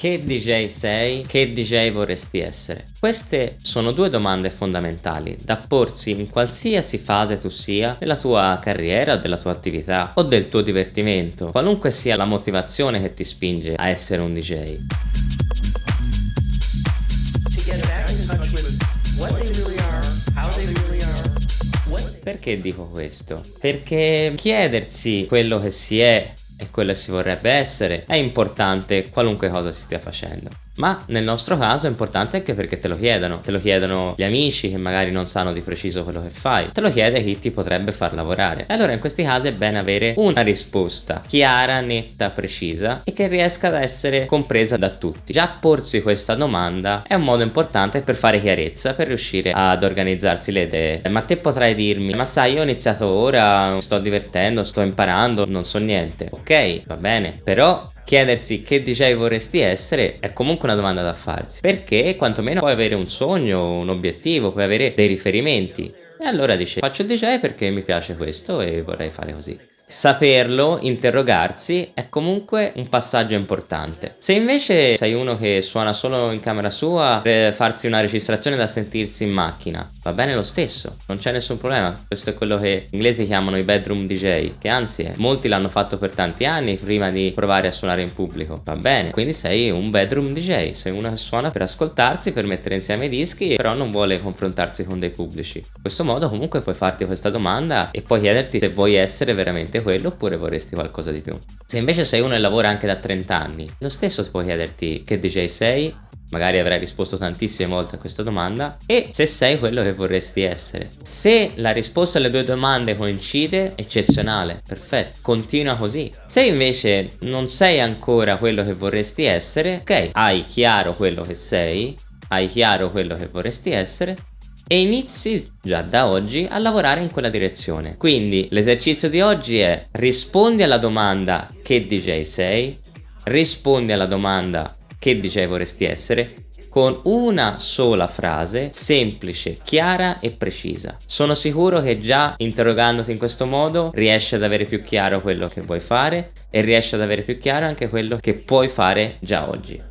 Che DJ sei? Che DJ vorresti essere? Queste sono due domande fondamentali da porsi in qualsiasi fase tu sia della tua carriera, della tua attività o del tuo divertimento, qualunque sia la motivazione che ti spinge a essere un DJ. Perché dico questo? Perché chiedersi quello che si è e quello che si vorrebbe essere è importante qualunque cosa si stia facendo. Ma nel nostro caso è importante anche perché te lo chiedono, te lo chiedono gli amici che magari non sanno di preciso quello che fai, te lo chiede chi ti potrebbe far lavorare. E allora in questi casi è bene avere una risposta chiara, netta, precisa e che riesca ad essere compresa da tutti. Già porsi questa domanda è un modo importante per fare chiarezza, per riuscire ad organizzarsi le idee. Ma te potrai dirmi, ma sai io ho iniziato ora, sto divertendo, sto imparando, non so niente. Ok, va bene, però chiedersi che DJ vorresti essere è comunque una domanda da farsi. Perché quantomeno puoi avere un sogno, un obiettivo, puoi avere dei riferimenti. E allora dice faccio DJ perché mi piace questo e vorrei fare così. Saperlo, interrogarsi, è comunque un passaggio importante. Se invece sei uno che suona solo in camera sua per farsi una registrazione da sentirsi in macchina, va bene lo stesso, non c'è nessun problema. Questo è quello che gli inglesi chiamano i bedroom DJ, che anzi eh, molti l'hanno fatto per tanti anni prima di provare a suonare in pubblico. Va bene, quindi sei un bedroom DJ, sei uno che suona per ascoltarsi, per mettere insieme i dischi, però non vuole confrontarsi con dei pubblici. In questo modo comunque puoi farti questa domanda e poi chiederti se vuoi essere veramente quello oppure vorresti qualcosa di più. Se invece sei uno che lavora anche da 30 anni, lo stesso può chiederti che DJ sei, magari avrai risposto tantissime volte a questa domanda e se sei quello che vorresti essere. Se la risposta alle due domande coincide, eccezionale, perfetto, continua così. Se invece non sei ancora quello che vorresti essere, ok, hai chiaro quello che sei, hai chiaro quello che vorresti essere, e inizi già da oggi a lavorare in quella direzione. Quindi l'esercizio di oggi è rispondi alla domanda che DJ sei, rispondi alla domanda che DJ vorresti essere con una sola frase semplice, chiara e precisa. Sono sicuro che già interrogandoti in questo modo riesci ad avere più chiaro quello che vuoi fare e riesci ad avere più chiaro anche quello che puoi fare già oggi.